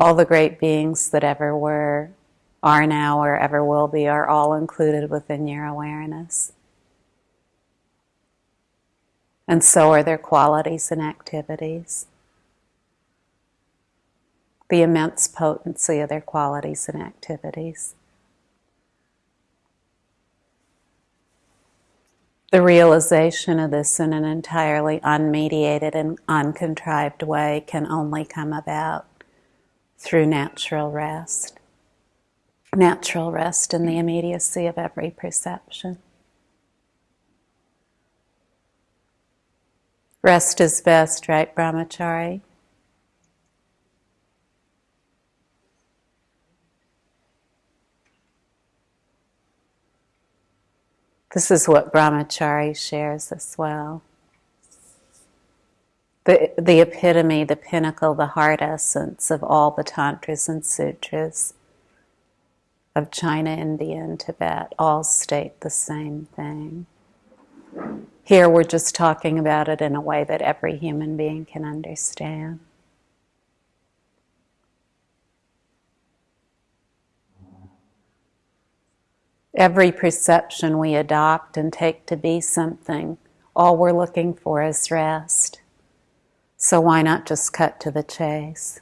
all the great beings that ever were, are now, or ever will be are all included within your awareness. And so are their qualities and activities. The immense potency of their qualities and activities. The realization of this in an entirely unmediated and uncontrived way can only come about through natural rest. Natural rest in the immediacy of every perception. Rest is best, right, Brahmachari? This is what Brahmachari shares as well. The, the epitome, the pinnacle, the heart essence of all the tantras and sutras of China, India, and Tibet all state the same thing. Here we're just talking about it in a way that every human being can understand. Every perception we adopt and take to be something, all we're looking for is rest. So why not just cut to the chase?